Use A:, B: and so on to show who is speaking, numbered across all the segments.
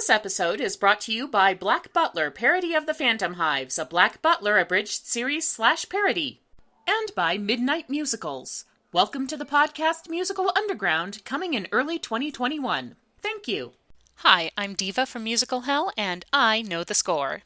A: This episode is brought to you by Black Butler, parody of the Phantom Hives, a Black Butler abridged series slash parody, and by Midnight Musicals. Welcome to the podcast Musical Underground, coming in early 2021. Thank you.
B: Hi, I'm Diva from Musical Hell, and I know the score.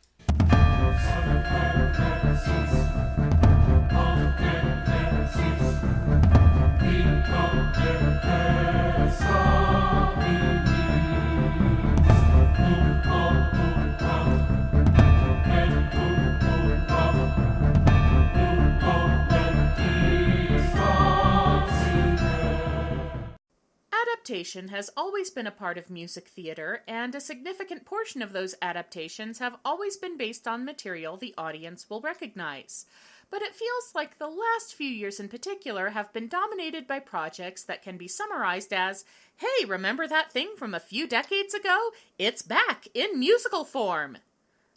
A: Adaptation has always been a part of music theater, and a significant portion of those adaptations have always been based on material the audience will recognize. But it feels like the last few years in particular have been dominated by projects that can be summarized as hey, remember that thing from a few decades ago? It's back in musical form!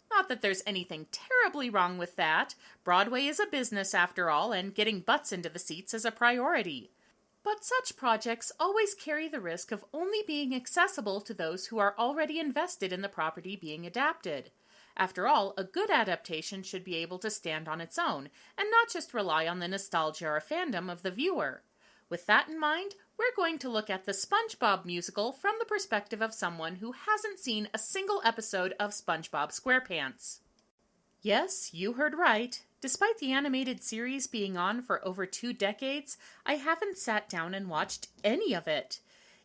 A: Not that there's anything terribly wrong with that. Broadway is a business after all, and getting butts into the seats is a priority. But such projects always carry the risk of only being accessible to those who are already invested in the property being adapted. After all, a good adaptation should be able to stand on its own, and not just rely on the nostalgia or fandom of the viewer. With that in mind, we're going to look at the SpongeBob musical from the perspective of someone who hasn't seen a single episode of SpongeBob SquarePants. Yes, you heard right. Despite the animated series being on for over two decades, I haven't sat down and watched any of it.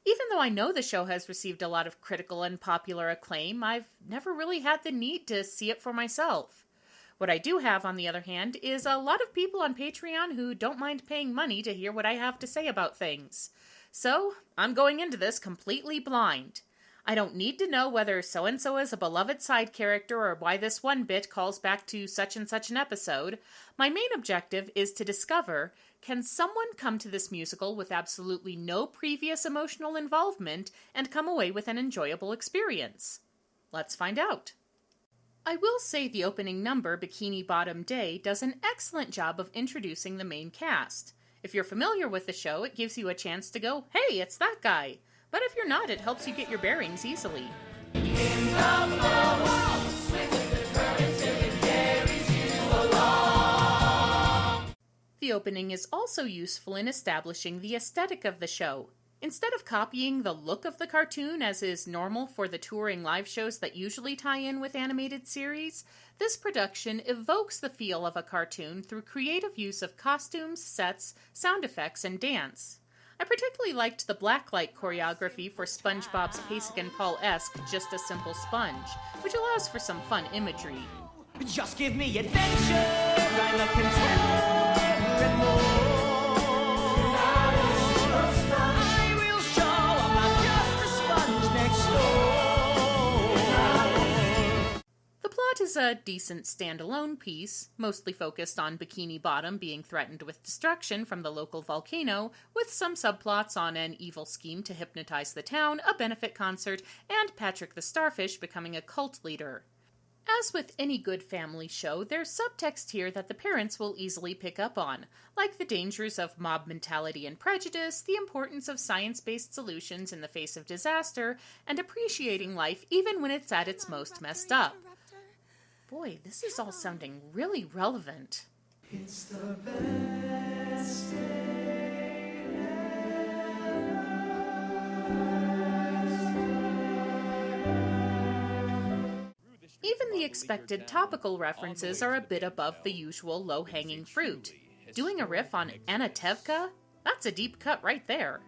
A: Even though I know the show has received a lot of critical and popular acclaim, I've never really had the need to see it for myself. What I do have, on the other hand, is a lot of people on Patreon who don't mind paying money to hear what I have to say about things. So, I'm going into this completely blind. I don't need to know whether so and so is a beloved side character or why this one bit calls back to such and such an episode. My main objective is to discover can someone come to this musical with absolutely no previous emotional involvement and come away with an enjoyable experience? Let's find out. I will say the opening number, Bikini Bottom Day, does an excellent job of introducing the main cast. If you're familiar with the show, it gives you a chance to go, hey, it's that guy. But if you're not, it helps you get your bearings easily. The opening is also useful in establishing the aesthetic of the show. Instead of copying the look of the cartoon as is normal for the touring live shows that usually tie in with animated series, this production evokes the feel of a cartoon through creative use of costumes, sets, sound effects, and dance. I particularly liked the blacklight choreography for SpongeBob's Pasek and Paul esque Just a Simple Sponge, which allows for some fun imagery.
C: Just give me adventure,
A: is a decent standalone piece, mostly focused on Bikini Bottom being threatened with destruction from the local volcano, with some subplots on an evil scheme to hypnotize the town, a benefit concert, and Patrick the Starfish becoming a cult leader. As with any good family show, there's subtext here that the parents will easily pick up on, like the dangers of mob mentality and prejudice, the importance of science based solutions in the face of disaster, and appreciating life even when it's at its most messed up. Boy, this is all sounding really relevant. Even the expected topical references are a bit above the usual low hanging fruit. Doing a riff on Anatevka? That's a deep cut right there.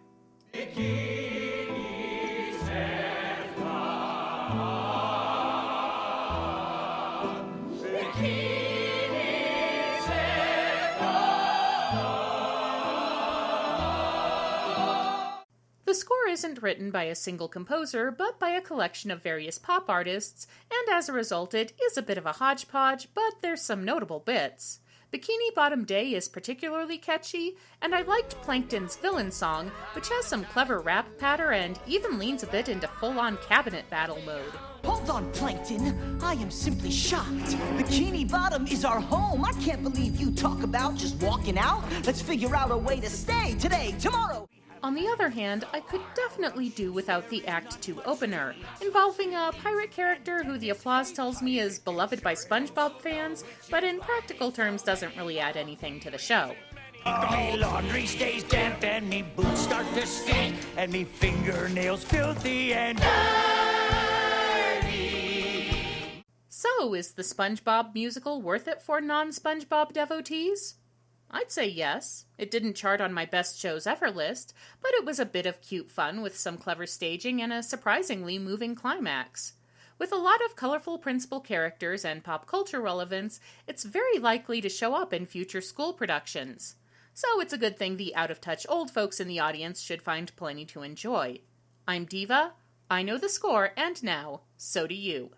A: The score isn't written by a single composer, but by a collection of various pop artists, and as a result, it is a bit of a hodgepodge, but there's some notable bits. Bikini Bottom Day is particularly catchy, and I liked Plankton's villain song, which has some clever rap patter and even leans a bit into full on cabinet battle mode.
C: Hold on, Plankton. I am simply shocked. Bikini Bottom is our home. I can't believe you talk about just walking out. Let's figure out a way to stay today, tomorrow.
A: On the other hand, I could definitely do without the Act 2 opener, involving a pirate character who the applause tells me is beloved by SpongeBob fans, but in practical terms doesn't really add anything to the show.
C: Laundry stays damp and me boots start to stink and me fingernails filthy and
A: So, is the SpongeBob musical worth it for non SpongeBob devotees? I'd say yes. It didn't chart on my best shows ever list, but it was a bit of cute fun with some clever staging and a surprisingly moving climax. With a lot of colorful principal characters and pop culture relevance, it's very likely to show up in future school productions. So it's a good thing the out of touch old folks in the audience should find plenty to enjoy. I'm Diva, I know the score, and now, so do you.